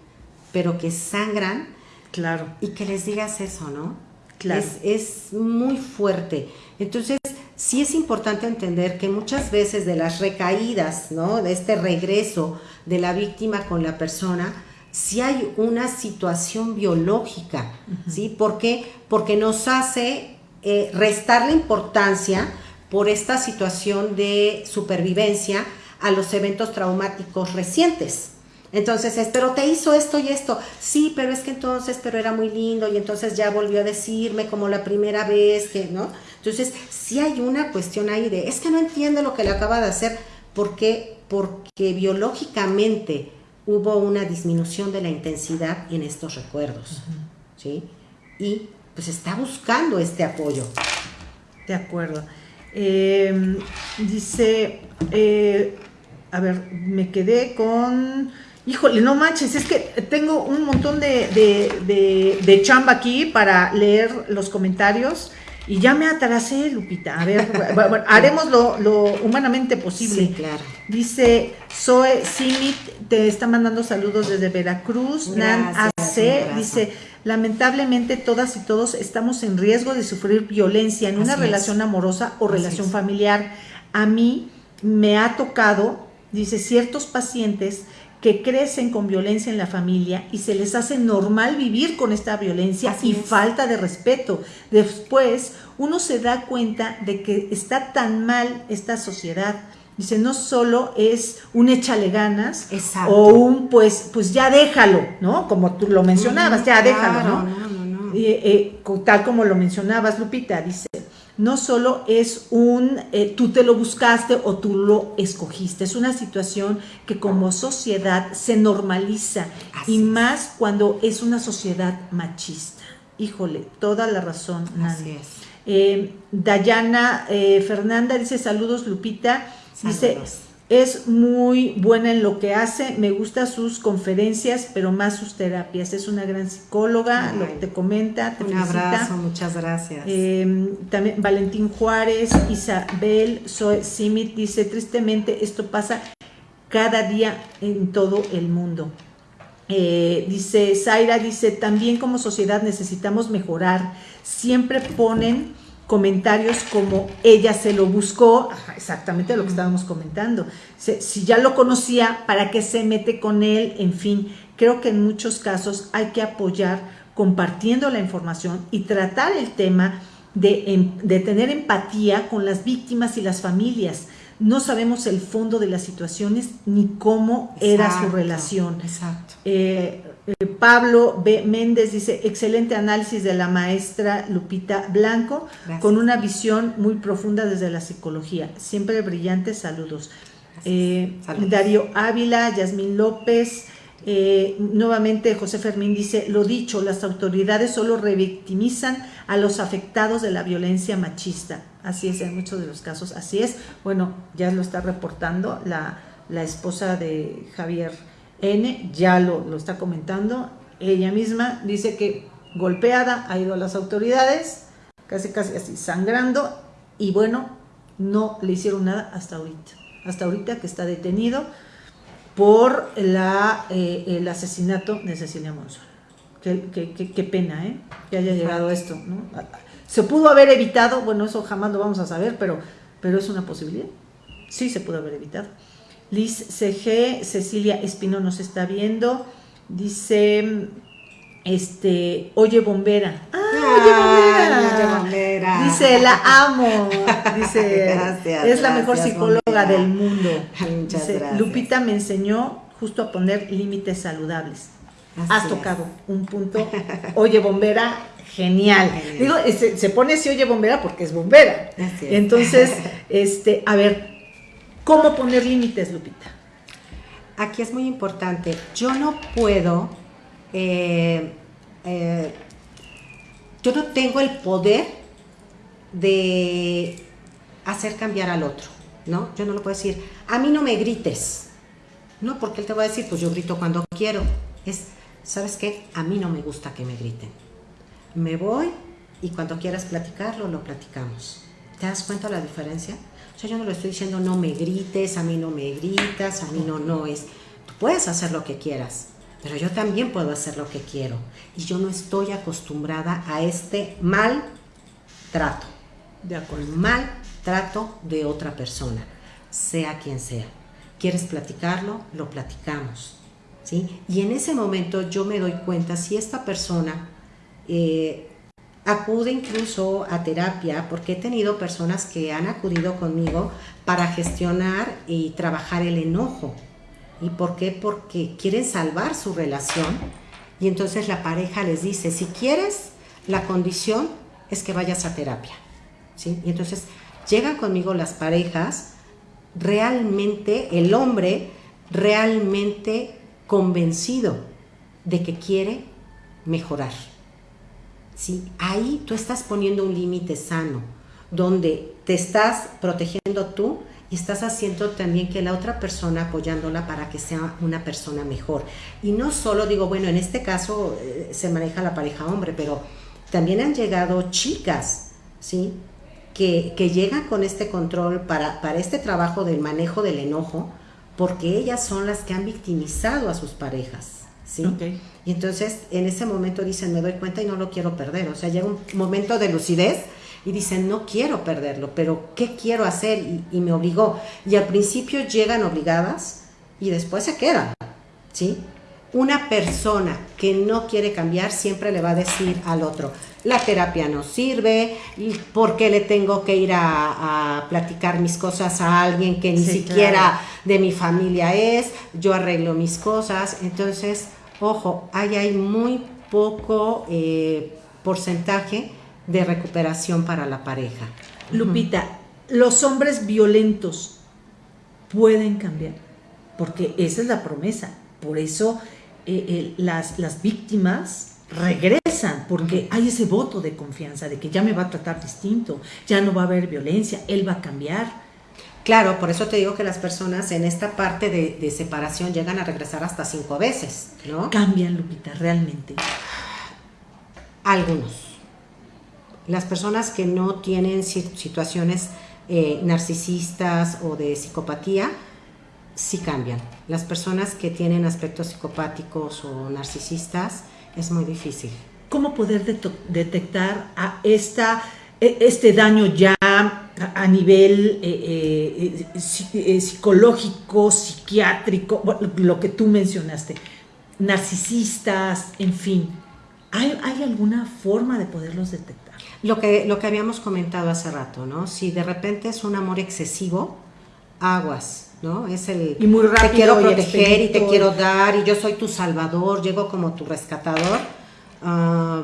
pero que sangran. Claro. Y que les digas eso, ¿no? Claro. Es, muy fuerte. Entonces, sí es importante entender que muchas veces de las recaídas, ¿no? De este regreso de la víctima con la persona, sí hay una situación biológica, ¿sí? ¿Por qué? Porque nos hace eh, restar la importancia por esta situación de supervivencia a los eventos traumáticos recientes. Entonces es, pero te hizo esto y esto. Sí, pero es que entonces, pero era muy lindo y entonces ya volvió a decirme como la primera vez que, ¿no? Entonces, sí hay una cuestión ahí de, es que no entiendo lo que le acaba de hacer. ¿Por qué? Porque biológicamente hubo una disminución de la intensidad en estos recuerdos, ¿sí? Y pues está buscando este apoyo. De acuerdo. Eh, dice, eh, a ver, me quedé con... Híjole, no manches, es que tengo un montón de, de, chamba aquí para leer los comentarios y ya me atrasé, Lupita. A ver, bueno, haremos lo, humanamente posible. Sí, claro. Dice Zoe Simit, te está mandando saludos desde Veracruz. Nan AC dice, lamentablemente todas y todos estamos en riesgo de sufrir violencia en una relación amorosa o relación familiar. A mí me ha tocado, dice, ciertos pacientes que crecen con violencia en la familia y se les hace normal vivir con esta violencia y falta de respeto. Después uno se da cuenta de que está tan mal esta sociedad. Dice, no solo es un échale ganas o un pues, pues ya déjalo, ¿no? Como tú lo mencionabas, ya déjalo, ¿no? Eh, tal como lo mencionabas, Lupita, dice, no solo es un eh, tú te lo buscaste o tú lo escogiste, es una situación que como sociedad se normaliza y más cuando es una sociedad machista. Híjole, toda la razón. Es. Eh, Dayana eh, Fernanda dice saludos Lupita, dice es muy buena en lo que hace, me gustan sus conferencias, pero más sus terapias. Es una gran psicóloga, lo que te comenta, te Un abrazo, muchas gracias. Em, también Valentín Juárez, Isabel Zoe Simit dice, tristemente esto pasa cada día en todo el mundo. Eh, dice Zaira, dice, también como sociedad necesitamos mejorar. Siempre ponen comentarios como ella se lo buscó, exactamente lo que estábamos comentando. Si ya lo conocía, ¿para qué se mete con él? En fin, creo que en muchos casos hay que apoyar compartiendo la información y tratar el tema de, em, de tener empatía con las víctimas y las familias. No sabemos el fondo de las situaciones ni cómo era su relación. Exacto. Eh, eh, Pablo B. Méndez dice, excelente análisis de la maestra Lupita Blanco, con una visión muy profunda desde la psicología. Siempre brillantes, saludos. Eh, Darío Ávila, Yasmín López, eh, nuevamente José Fermín dice, lo dicho, las autoridades solo revictimizan a los afectados de la violencia machista. Así es, en muchos de los casos, así es. Bueno, ya lo está reportando la, la esposa de Javier N ya lo, lo está comentando. Ella misma dice que golpeada ha ido a las autoridades, casi casi así sangrando, y bueno, no le hicieron nada hasta ahorita. Hasta ahorita que está detenido por la, eh, el asesinato de Cecilia Monzón. Qué, qué, qué, qué pena, ¿eh? Que haya llegado a esto, ¿no? Se pudo haber evitado, bueno, eso jamás lo vamos a saber, pero, pero es una posibilidad. Sí se pudo haber evitado. Liz CG, Cecilia Espino nos está viendo. Dice, este, oye bombera. Ah, oye bombera. Dice, la amo. Dice, (laughs) Gracias, es la mejor psicóloga bombera. del mundo. Muchas Dice, gracias. Lupita me enseñó justo a poner límites saludables. Así Has es. tocado un punto. (laughs) Oye bombera, genial. Digo, se, se pone así oye bombera porque es bombera. Así es. Entonces, (laughs) este, a ver, ¿cómo poner límites, Lupita? Aquí es muy importante. Yo no puedo, eh, eh, yo no tengo el poder de hacer cambiar al otro, ¿no? Yo no lo puedo decir, a mí no me grites, ¿no? Porque él te va a decir, pues yo grito cuando quiero. Es, ¿sabes qué? A mí no me gusta que me griten. Me voy y cuando quieras platicarlo, lo platicamos. ¿Te das cuenta la diferencia? O sea, yo no le estoy diciendo no me grites, a mí no me gritas, a mí no, no es. Tú puedes hacer lo que quieras, pero yo también puedo hacer lo que quiero. Y yo no estoy acostumbrada a este mal trato, De acuerdo. mal trato de otra persona, sea quien sea. ¿Quieres platicarlo? Lo platicamos. ¿sí? Y en ese momento yo me doy cuenta si esta persona eh, acude incluso a terapia, porque he tenido personas que han acudido conmigo para gestionar y trabajar el enojo. ¿Y por qué? Porque quieren salvar su relación y entonces la pareja les dice, si quieres, la condición es que vayas a terapia. ¿sí? Y entonces llegan conmigo las parejas realmente, el hombre realmente convencido de que quiere mejorar. ¿Sí? Ahí tú estás poniendo un límite sano, donde te estás protegiendo tú y estás haciendo también que la otra persona apoyándola para que sea una persona mejor. Y no solo digo, bueno, en este caso eh, se maneja la pareja hombre, pero también han llegado chicas, ¿sí? Que, que llegan con este control para, para este trabajo del manejo del enojo, porque ellas son las que han victimizado a sus parejas, Y entonces en ese momento dicen, me doy cuenta y no lo quiero perder. O sea, llega un momento de lucidez y dicen, no quiero perderlo, pero ¿qué quiero hacer? Y, y me obligó. Y al principio llegan obligadas y después se quedan, ¿sí? Una persona que no quiere cambiar siempre le va a decir al otro, la terapia no sirve, ¿por qué le tengo que ir a, a platicar mis cosas a alguien que ni Sí, siquiera claro. de mi familia es? Yo arreglo mis cosas. Entonces, ojo, ahí hay muy poco eh, porcentaje de recuperación para la pareja. Lupita, los hombres violentos pueden cambiar, porque esa es la promesa. Por eso eh, eh, las, las víctimas regresan, porque hay ese voto de confianza de que ya me va a tratar distinto, ya no va a haber violencia, él va a cambiar. Claro, por eso te digo que las personas en esta parte de, de separación llegan a regresar hasta cinco veces, ¿no? Cambian, Lupita, realmente. Algunos. Las personas que no tienen si- situaciones eh, narcisistas o de psicopatía, sí cambian. Las personas que tienen aspectos psicopáticos o narcisistas, es muy difícil. ¿Cómo poder detectar a esta, este daño ya a, nivel eh, eh, eh, psicológico, psiquiátrico, lo que tú mencionaste, narcisistas, en fin? ¿Hay, hay alguna forma de poderlos detectar? Lo que, lo que habíamos comentado hace rato, ¿no? Si de repente es un amor excesivo, aguas, ¿no? Es el Y muy rápido te quiero proteger y te quiero dar y yo soy tu salvador, llego como tu rescatador. Ah,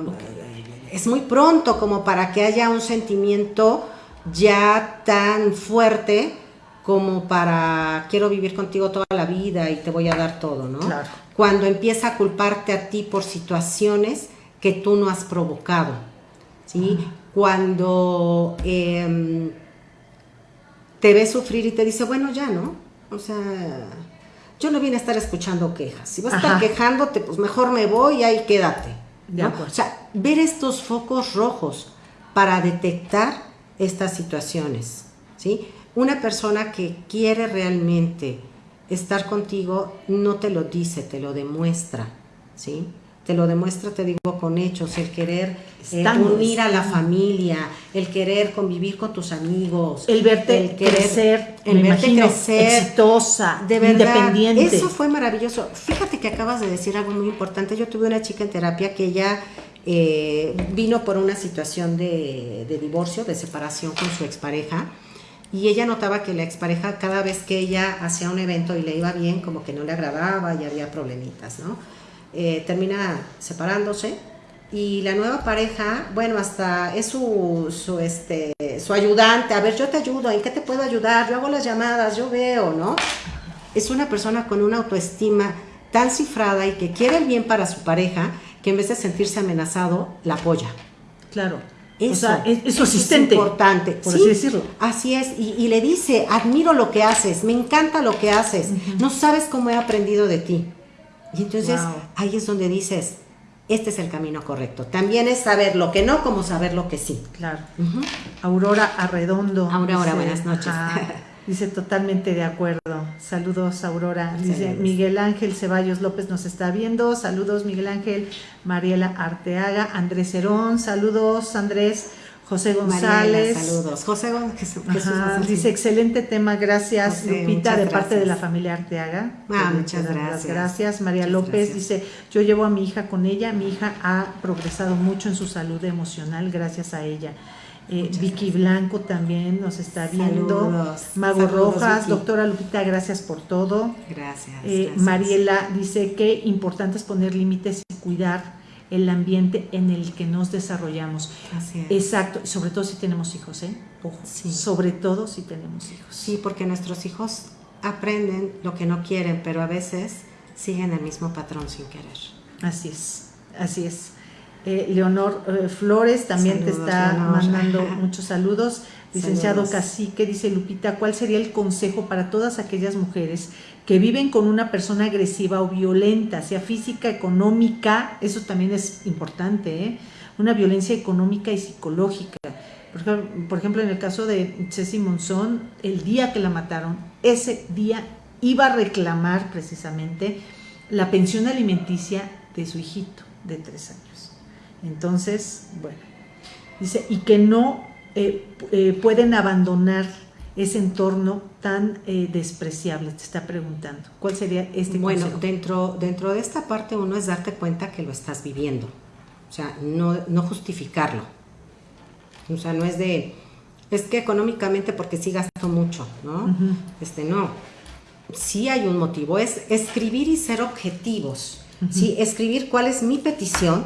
Es muy pronto como para que haya un sentimiento ya tan fuerte como para quiero vivir contigo toda la vida y te voy a dar todo, ¿no? Claro. Cuando empieza a culparte a ti por situaciones que tú no has provocado, ¿sí? Cuando em, te ve sufrir y te dice, bueno, ya, ¿no? O sea, yo no vine a estar escuchando quejas. Si vas a estar quejándote, pues mejor me voy y ahí quédate. O sea, ver estos focos rojos para detectar estas situaciones. ¿sí? Una persona que quiere realmente estar contigo no te lo dice, te lo demuestra. ¿sí? te lo demuestra, te digo, con hechos, el querer eh, unir a la familia, el querer convivir con tus amigos, el verte el querer, crecer, el verte crecer, exitosa, de independiente. Eso fue maravilloso. Fíjate que acabas de decir algo muy importante. Yo tuve una chica en terapia que ella eh, vino por una situación de, de divorcio, de separación con su expareja. Y ella notaba que la expareja, cada vez que ella hacía un evento y le iba bien, como que no le agradaba y había problemitas, ¿no? Eh, termina separándose y la nueva pareja, bueno, hasta es su, su, este, su ayudante, a ver, yo te ayudo, ¿en qué te puedo ayudar? Yo hago las llamadas, yo veo, ¿no? Es una persona con una autoestima tan cifrada y que quiere el bien para su pareja, que en vez de sentirse amenazado, la apoya. Claro. Eso, es, su asistente. Es importante, por así decirlo. Así es, y, le dice, admiro lo que haces, me encanta lo que haces, no sabes cómo he aprendido de ti. Y entonces ahí es donde dices, este es el camino correcto. También es saber lo que no como saber lo que sí. Claro. Aurora Arredondo. Aurora, buenas noches. Dice totalmente de acuerdo. Saludos, Aurora. Dice Miguel Ángel Ceballos López nos está viendo. Saludos, Miguel Ángel. Mariela Arteaga. Andrés Herón. Saludos, Andrés. José González. saludos. José González. dice, excelente tema, gracias Lupita, de parte de la familia Arteaga. Ah, muchas gracias. Gracias. María López dice, yo llevo a mi hija con ella, mi hija ha progresado mucho en su salud emocional gracias a ella. Eh, Vicky Blanco también nos está viendo. Saludos. Mago Rojas, doctora Lupita, gracias por todo. Gracias, eh, gracias. Mariela dice que importante es poner límites y cuidar el ambiente en el que nos desarrollamos. Así es. Exacto, sobre todo si tenemos hijos, ¿eh? Ojo, sí. sobre todo si tenemos hijos. Sí, porque nuestros hijos aprenden lo que no quieren, pero a veces siguen el mismo patrón sin querer. Así es, así es. Eh, Leonor eh, Flores también te está mandando muchos saludos. Licenciado Cacique, dice Lupita, ¿cuál sería el consejo para todas aquellas mujeres que viven con una persona agresiva o violenta, sea física, económica? Eso también es importante, ¿eh? Una violencia económica y psicológica. Por ejemplo, en el caso de Ceci Monzón, el día que la mataron, ese día iba a reclamar precisamente la pensión alimenticia de su hijito de tres años. Entonces, bueno, dice, y que no eh, eh, pueden abandonar ese entorno tan eh, despreciable? Te está preguntando. ¿Cuál sería este Bueno, dentro, dentro de esta parte uno es darte cuenta que lo estás viviendo. O sea, no, no justificarlo. O sea, no es de, es que económicamente porque sí gasto mucho, ¿no? Este, no. Sí hay un motivo, es escribir y ser objetivos. Sí, escribir cuál es mi petición,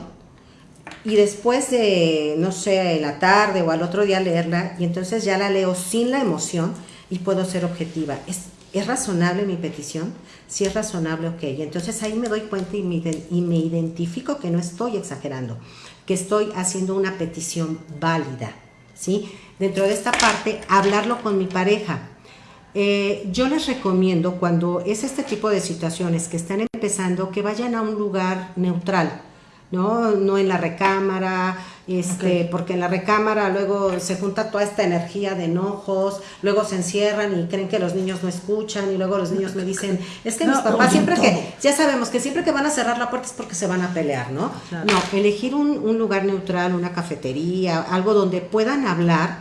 y después de, no sé, la tarde o al otro día leerla, y entonces ya la leo sin la emoción y puedo ser objetiva. ¿Es, ¿es razonable mi petición? Si es razonable, ok. Entonces ahí me doy cuenta y me, y me identifico que no estoy exagerando, que estoy haciendo una petición válida. ¿sí? Dentro de esta parte, hablarlo con mi pareja. Eh, yo les recomiendo cuando es este tipo de situaciones que están empezando que vayan a un lugar neutral, ¿no? No en la recámara, este, porque en la recámara luego se junta toda esta energía de enojos, luego se encierran y creen que los niños no escuchan y luego los niños me dicen, es que mis papás siempre que, ya sabemos que siempre que van a cerrar la puerta es porque se van a pelear, ¿no? No, elegir un, lugar neutral, una cafetería, algo donde puedan hablar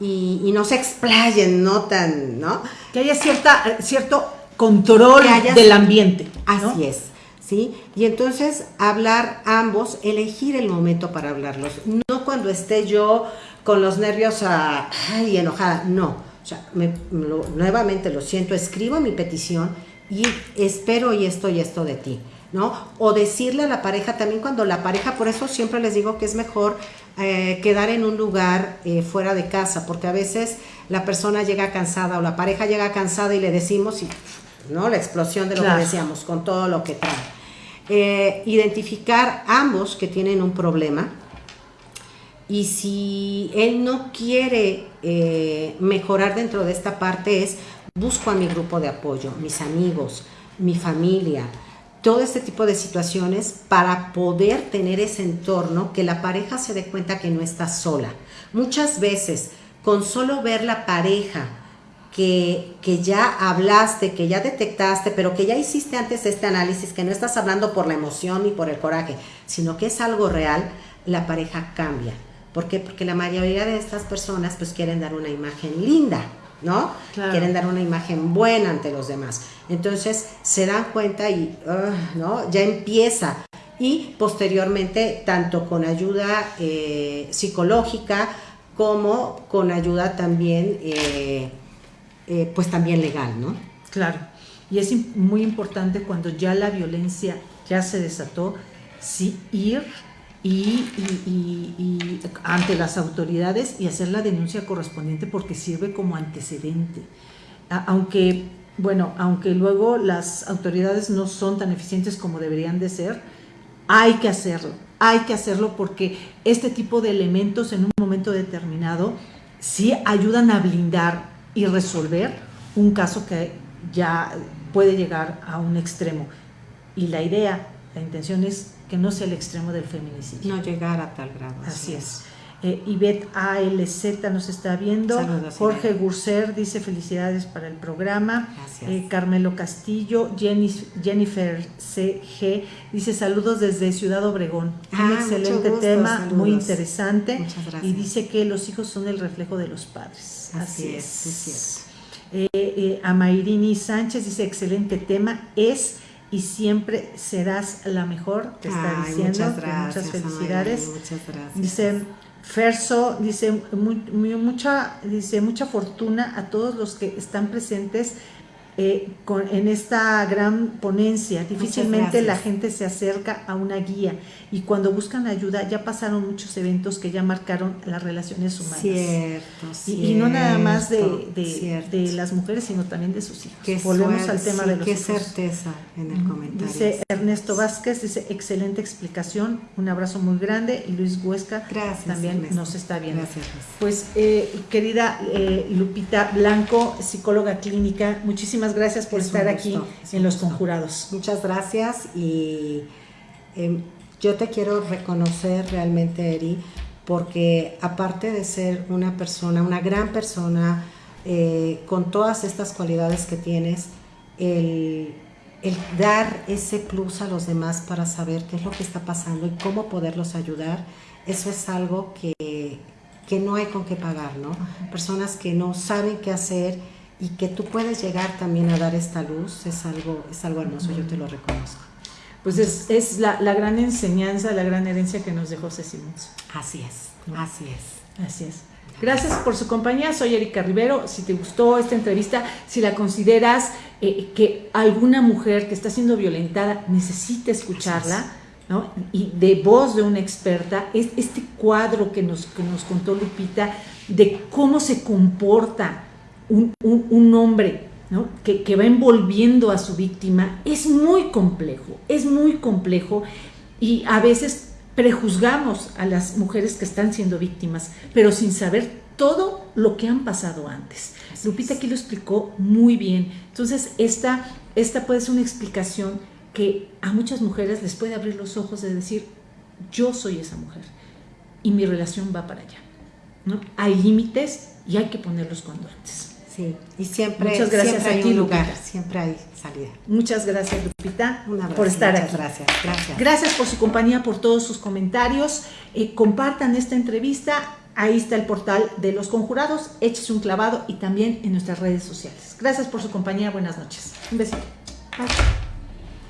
y, no se explayen, no tan, ¿no? Que haya cierta, cierto control del ambiente. Así es. ¿Sí? Y entonces hablar ambos, elegir el momento para hablarlos, no cuando esté yo con los nervios a, ay, enojada, no. O sea, nuevamente lo siento, escribo mi petición y espero y esto y esto de ti, ¿no? O decirle a la pareja también cuando la pareja, por eso siempre les digo que es mejor eh, quedar en un lugar eh, fuera de casa, porque a veces la persona llega cansada o la pareja llega cansada y le decimos, y, ¿no? La explosión de lo que decíamos, con todo lo que trae. Eh, identificar ambos que tienen un problema y si él no quiere eh, mejorar dentro de esta parte es busco a mi grupo de apoyo, mis amigos, mi familia, todo este tipo de situaciones para poder tener ese entorno que la pareja se dé cuenta que no está sola. Muchas veces, con solo ver la pareja que, que, ya hablaste, que ya detectaste, pero que ya hiciste antes este análisis, que no estás hablando por la emoción ni por el coraje, sino que es algo real, la pareja cambia. ¿Por qué? Porque la mayoría de estas personas pues quieren dar una imagen linda, ¿no? Quieren dar una imagen buena ante los demás. Entonces se dan cuenta y, ¿no? Ya empieza. Y posteriormente, tanto con ayuda eh, psicológica como con ayuda también, eh, eh, pues también legal, ¿no? Claro. Y es muy importante cuando ya la violencia ya se desató, sí ir y, ante las autoridades y hacer la denuncia correspondiente porque sirve como antecedente. Aunque, bueno, aunque luego las autoridades no son tan eficientes como deberían de ser, hay que hacerlo, hay que hacerlo porque este tipo de elementos en un momento determinado sí ayudan a blindar y resolver un caso que ya puede llegar a un extremo. Y la idea, la intención es que no sea el extremo del feminicidio. No llegar a tal grado. Así, es. Eh, Ivette ALZ nos está viendo. Jorge Gurser dice felicidades para el programa. Eh, Carmelo Castillo. Jennifer CG dice saludos desde Ciudad Obregón. Un ah, excelente tema, muy interesante. Y dice que los hijos son el reflejo de los padres. Así, es. es eh, eh, Amairini Sánchez dice excelente tema. Es y siempre serás la mejor, te está diciendo. Muchas, gracias, muchas felicidades. muchas gracias. Dice Ferso, dice, mucha, dice mucha fortuna a todos los que están presentes eh, con, en esta gran ponencia. Difícilmente la gente se acerca a una guía y cuando buscan ayuda ya pasaron muchos eventos que ya marcaron las relaciones humanas. Cierto, y, no nada más de, de, las mujeres, sino también de sus hijos. Volvemos al tema de los qué certeza en el comentario. Dice Ernesto Vázquez, dice excelente explicación, un abrazo muy grande. Y Luis Huesca también nos está viendo. Gracias. Pues eh, querida eh, Lupita Blanco, psicóloga clínica, muchísimas gracias por estar aquí en Los Conjurados. Muchas gracias y em, yo te quiero reconocer realmente, Eri, porque aparte de ser una persona, una gran persona, eh, con todas estas cualidades que tienes, el, el, dar ese plus a los demás para saber qué es lo que está pasando y cómo poderlos ayudar, eso es algo que, que no hay con qué pagar, ¿no? Personas que no saben qué hacer y que tú puedes llegar también a dar esta luz es algo, es algo hermoso, yo te lo reconozco. Pues es, es la, la, gran enseñanza, la gran herencia que nos dejó Cecimons. Así es, así es. Así es. Gracias por su compañía, soy Erika Rivero. Si te gustó esta entrevista, si la consideras eh, que alguna mujer que está siendo violentada necesita escucharla, ¿no? y de voz de una experta, es este cuadro que nos, que nos contó Lupita de cómo se comporta un, hombre que, va envolviendo a su víctima es muy complejo, es muy complejo y a veces prejuzgamos a las mujeres que están siendo víctimas, pero sin saber todo lo que han pasado antes. Lupita aquí lo explicó muy bien. Entonces, esta, esta puede ser una explicación que a muchas mujeres les puede abrir los ojos de decir, yo soy esa mujer y mi relación va para allá. ¿no? Hay límites y hay que ponerlos cuando antes. Sí, y siempre, Muchas gracias siempre hay un lugar, siempre hay salida. Muchas gracias, Lupita, por estar aquí. Gracias, gracias. Gracias por su compañía, por todos sus comentarios. Eh, compartan esta entrevista. Ahí está el portal de los conjurados. Échese un clavado y también en nuestras redes sociales. Gracias por su compañía. Buenas noches. Un besito.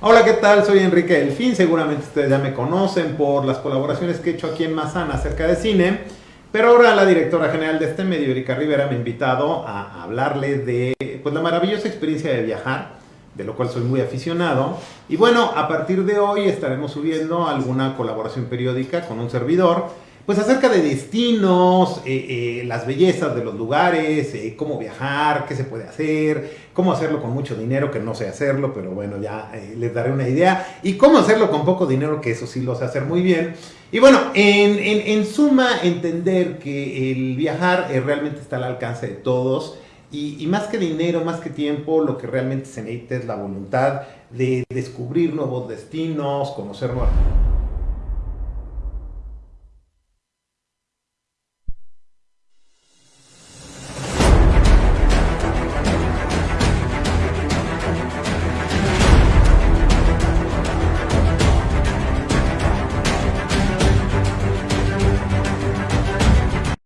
Hola, ¿qué tal? Soy Enrique Delfín. Seguramente ustedes ya me conocen por las colaboraciones que he hecho aquí en Mazana acerca de cine. Pero ahora la directora general de este medio, Erika Rivera, me ha invitado a hablarle de pues, la maravillosa experiencia de viajar, de lo cual soy muy aficionado. Y bueno, a partir de hoy estaremos subiendo alguna colaboración periódica con un servidor pues acerca de destinos, eh, eh, las bellezas de los lugares, eh, cómo viajar, qué se puede hacer, cómo hacerlo con mucho dinero, que no sé hacerlo, pero bueno, ya les daré una idea, y cómo hacerlo con poco dinero, que eso sí lo sé hacer muy bien. Y bueno, en, en, suma, entender que el viajar realmente está al alcance de todos Y, más que dinero, más que tiempo, lo que realmente se necesita es la voluntad de descubrir nuevos destinos, conocer nuevas...